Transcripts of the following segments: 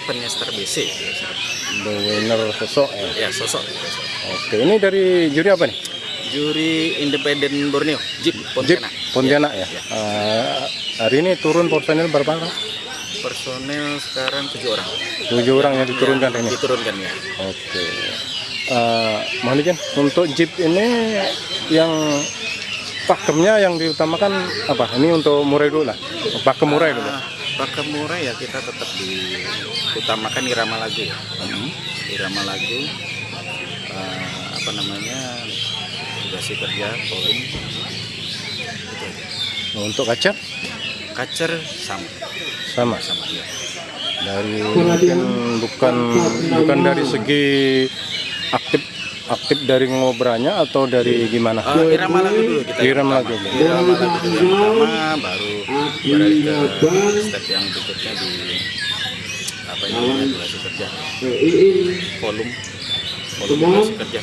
Star BC. The winner sosok ya. Ya, sosok. Oke, ini dari juri apa nih? Juri Independen Borneo, Jeep Jeep Pontianak. Pontianak ya. Ya. Eh, hari ini turun personil berapa orang? Personel sekarang tujuh orang. Tujuh orang yang diturunkan Ya, ini. Diturunkan ya. Oke. Eh, mohon izin untuk Jeep ini yang pakemnya yang diutamakan apa? Ini untuk murai dulu lah. Pakem murai dulu. Ah, Pakem murah ya kita tetap diutamakan irama lagu ya. Irama lagu eh, apa namanya durasi kerja, volume, Nah, untuk kaca kacer sama sama. sama ya. Dari mungkin bukan bukan dari segi aktif aktif dari ngobranya atau dari gimana? Eh, irama lagu dulu kita. Irama lagu dulu. Irama lagu dulu pertama, baru beralih ke step yang berikutnya di apa ini namanya durasi kerja, volume, volume durasi kerja.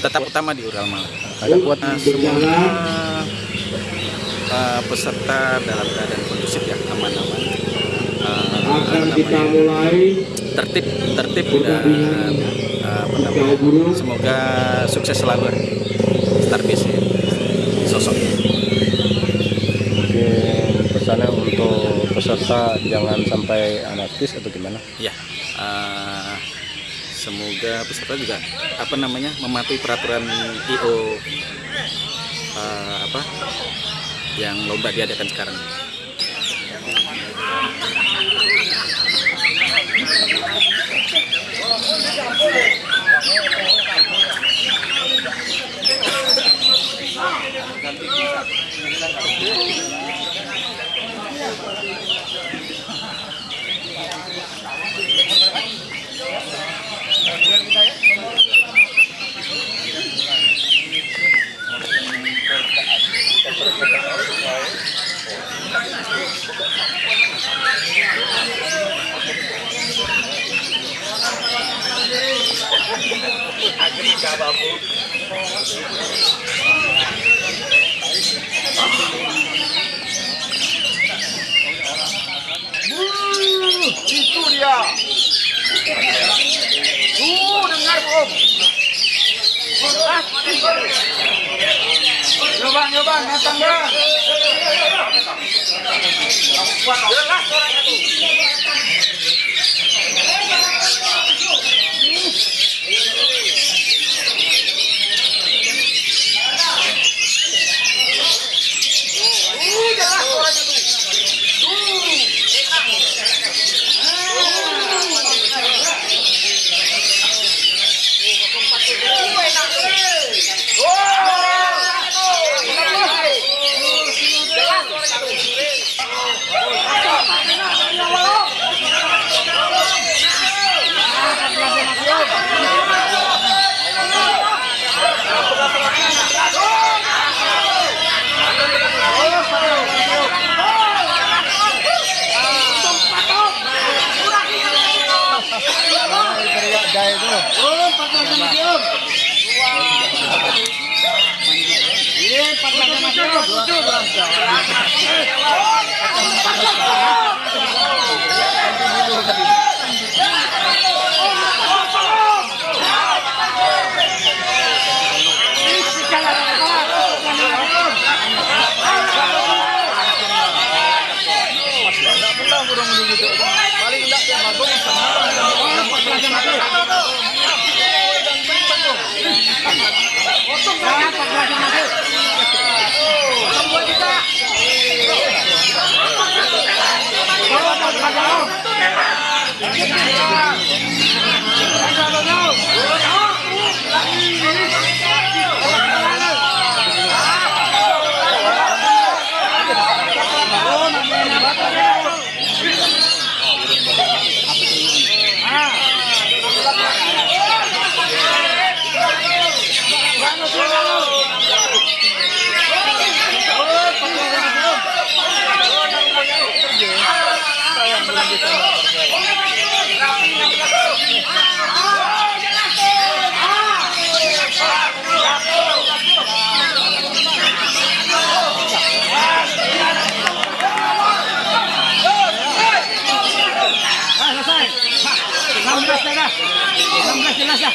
Tetap utama di irama. Ada kuat Nah, semua uh, peserta dalam keadaan kondusif ya aman-aman. Uh, apa namanya, mulai tertib tertib dan uh, apa namanya, semoga sukses selalu Star BC sosok mungkin pesannya untuk peserta jangan sampai anarkis atau gimana? ya uh, semoga peserta juga apa namanya mematuhi peraturan IO uh, apa yang lomba diadakan sekarang nyoba nyoba datang bang. Jelas suaranya tuh Oh. 16 jelas ya.